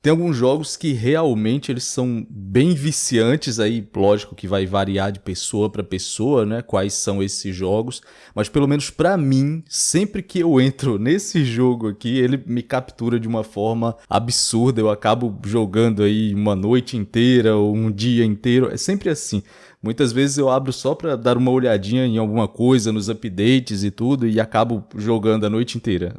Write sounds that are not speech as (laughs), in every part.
Tem alguns jogos que realmente eles são bem viciantes aí, lógico que vai variar de pessoa para pessoa, né, quais são esses jogos, mas pelo menos para mim, sempre que eu entro (laughs) nesse jogo aqui, ele me captura de uma forma absurda, eu acabo jogando aí uma noite inteira ou um dia inteiro, é sempre assim. Muitas vezes eu abro só para dar uma olhadinha em alguma coisa nos updates e tudo e acabo jogando a noite inteira.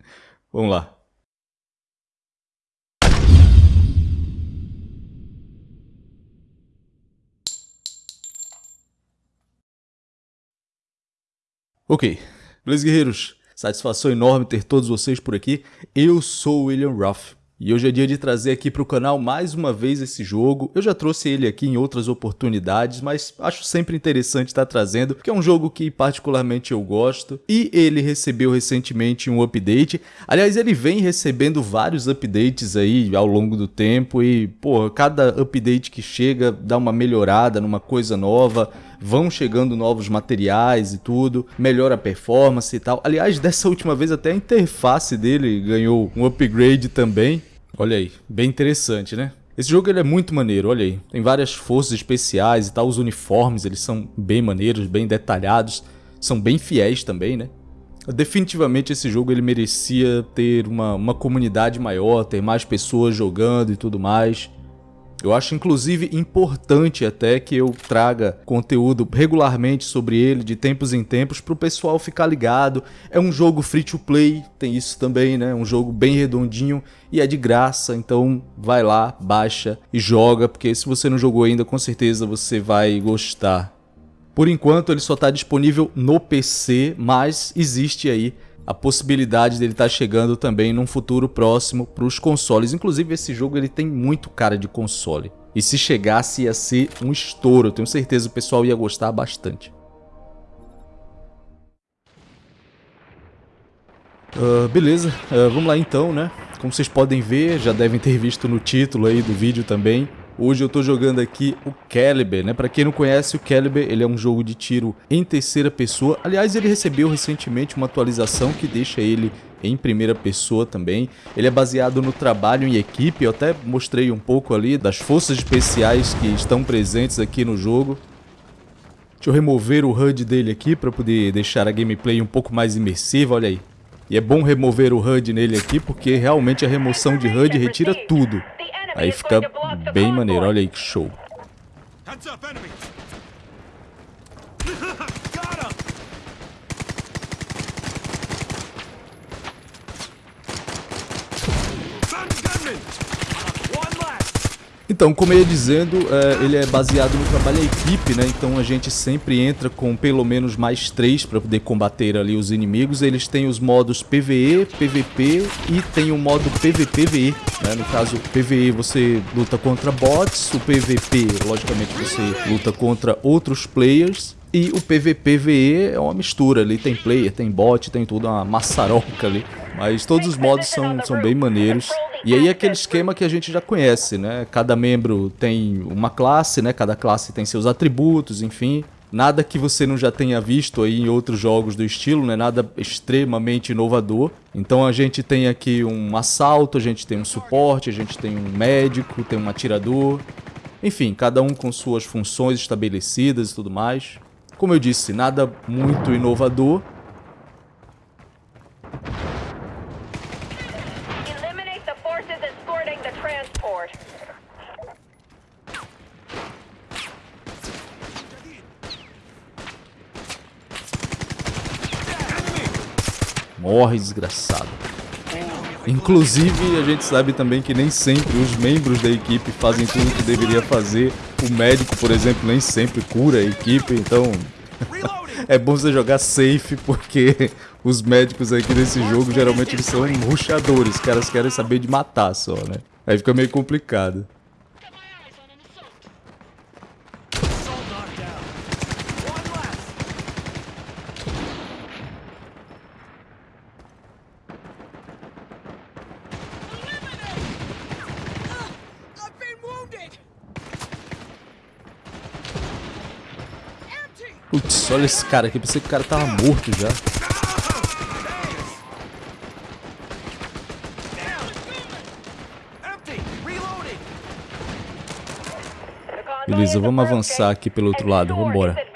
(laughs) Vamos lá. Ok, beleza guerreiros? Satisfação enorme ter todos vocês por aqui. Eu sou o William Ruff e hoje é dia de trazer aqui para o canal mais uma vez esse jogo. Eu já trouxe ele aqui em outras oportunidades, mas acho sempre interessante estar trazendo, porque é um jogo que particularmente eu gosto. E ele recebeu recentemente um update. Aliás, ele vem recebendo vários updates aí ao longo do tempo e, pô, cada update que chega dá uma melhorada numa coisa nova vão chegando novos materiais e tudo, melhora a performance e tal. Aliás, dessa última vez até a interface dele ganhou um upgrade também. Olha aí, bem interessante, né? Esse jogo ele é muito maneiro, olha aí. Tem várias forças especiais e tal, os uniformes eles são bem maneiros, bem detalhados, são bem fiéis também, né? Definitivamente esse jogo ele merecia ter uma, uma comunidade maior, ter mais pessoas jogando e tudo mais. Eu acho inclusive importante até que eu traga conteúdo regularmente sobre ele, de tempos em tempos, para o pessoal ficar ligado. É um jogo free to play, tem isso também, né? Um jogo bem redondinho e é de graça, então vai lá, baixa e joga, porque se você não jogou ainda, com certeza você vai gostar. Por enquanto ele só está disponível no PC, mas existe aí a possibilidade dele estar tá chegando também num futuro próximo para os consoles. Inclusive esse jogo ele tem muito cara de console. E se chegasse ia ser um estouro, eu tenho certeza o pessoal ia gostar bastante. Uh, beleza, uh, vamos lá então, né? Como vocês podem ver, já devem ter visto no título aí do vídeo também, Hoje eu tô jogando aqui o Caliber, né? Para quem não conhece, o Caliber ele é um jogo de tiro em terceira pessoa. Aliás, ele recebeu recentemente uma atualização que deixa ele em primeira pessoa também. Ele é baseado no trabalho em equipe, eu até mostrei um pouco ali das forças especiais que estão presentes aqui no jogo. Deixa eu remover o HUD dele aqui para poder deixar a gameplay um pouco mais imersiva, olha aí. E é bom remover o HUD nele aqui porque realmente a remoção de HUD retira tudo. Aí fica bem maneiro, olha aí que show. (laughs) Então, como eu ia dizendo, é, ele é baseado no trabalho em equipe, né? Então a gente sempre entra com pelo menos mais três para poder combater ali os inimigos. Eles têm os modos PVE, PVP e tem o modo PVPVE, né? No caso, PVE você luta contra bots, o PVP, logicamente, você luta contra outros players. E o PVPVE é uma mistura ali, tem player, tem bot, tem tudo, uma maçaroca ali. Mas todos os modos são, são bem maneiros. E aí aquele esquema que a gente já conhece, né? Cada membro tem uma classe, né? Cada classe tem seus atributos, enfim. Nada que você não já tenha visto aí em outros jogos do estilo, né? Nada extremamente inovador. Então a gente tem aqui um assalto, a gente tem um suporte, a gente tem um médico, tem um atirador. Enfim, cada um com suas funções estabelecidas e tudo mais. Como eu disse, nada muito inovador, Morre, desgraçado. Inclusive, a gente sabe também que nem sempre os membros da equipe fazem tudo o que deveria fazer. O médico, por exemplo, nem sempre cura a equipe, então... (laughs) é bom você jogar safe, porque os médicos aqui nesse jogo, geralmente eles são ruxadores. Os caras querem saber de matar só, né? Aí fica meio complicado. Putz, olha esse cara aqui. Pensei que o cara tava morto já. Beleza, vamos avançar aqui pelo outro lado. Vambora.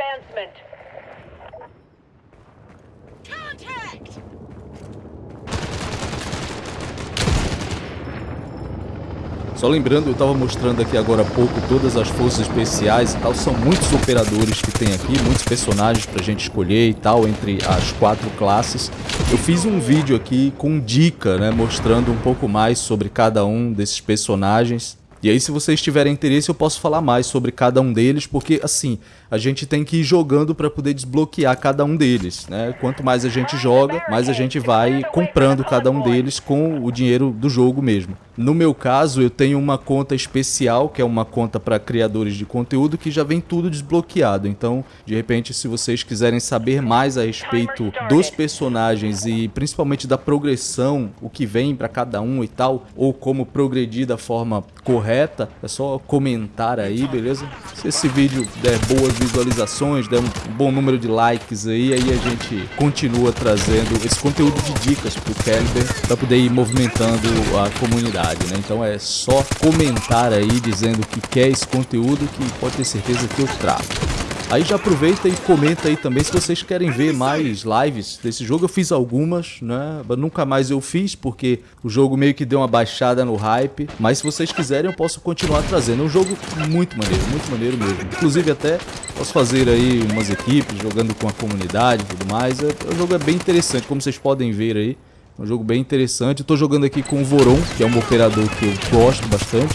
Só lembrando, eu estava mostrando aqui agora há pouco todas as forças especiais e tal. São muitos operadores que tem aqui, muitos personagens pra gente escolher e tal, entre as quatro classes. Eu fiz um vídeo aqui com dica, né, mostrando um pouco mais sobre cada um desses personagens. E aí, se vocês tiverem interesse, eu posso falar mais sobre cada um deles, porque assim, a gente tem que ir jogando para poder desbloquear cada um deles, né? Quanto mais a gente joga, mais a gente vai comprando cada um deles com o dinheiro do jogo mesmo. No meu caso, eu tenho uma conta especial, que é uma conta para criadores de conteúdo, que já vem tudo desbloqueado. Então, de repente, se vocês quiserem saber mais a respeito dos personagens e principalmente da progressão, o que vem para cada um e tal, ou como progredir da forma correta, é só comentar aí, beleza? Se esse vídeo der boas visualizações, der um bom número de likes aí, aí a gente continua trazendo esse conteúdo de dicas pro Caliber para poder ir movimentando a comunidade, né? Então é só comentar aí dizendo que quer esse conteúdo que pode ter certeza que eu trago. Aí já aproveita e comenta aí também se vocês querem ver mais lives desse jogo. Eu fiz algumas, né? Nunca mais eu fiz porque o jogo meio que deu uma baixada no hype. Mas se vocês quiserem eu posso continuar trazendo. É um jogo muito maneiro, muito maneiro mesmo. Inclusive até posso fazer aí umas equipes jogando com a comunidade e tudo mais. É, o jogo é bem interessante, como vocês podem ver aí. É um jogo bem interessante. Tô jogando aqui com o Voron, que é um operador que eu gosto bastante.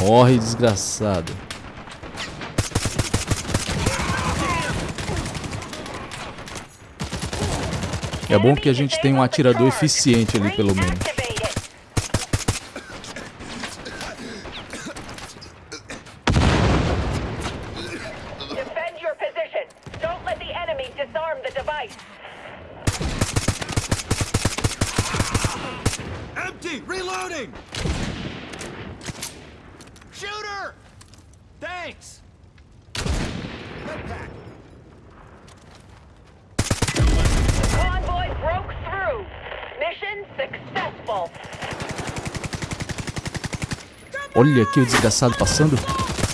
Morre, desgraçado. É bom que a gente tem um atirador eficiente ali, pelo menos. Empty! Reloading! Thanks! Convoy broke through. Mission successful. Olha aqui o desgraçado passando.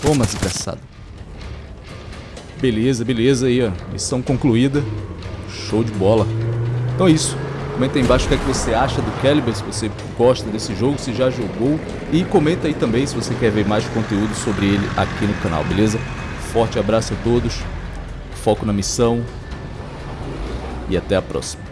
Toma, desgraçado. Beleza, beleza aí, ó. Missão concluída. Show de bola. Então é isso. Comenta aí embaixo o que, é que você acha do Caliber, se você gosta desse jogo, se já jogou. E comenta aí também se você quer ver mais conteúdo sobre ele aqui no canal, beleza? Forte abraço a todos, foco na missão e até a próxima.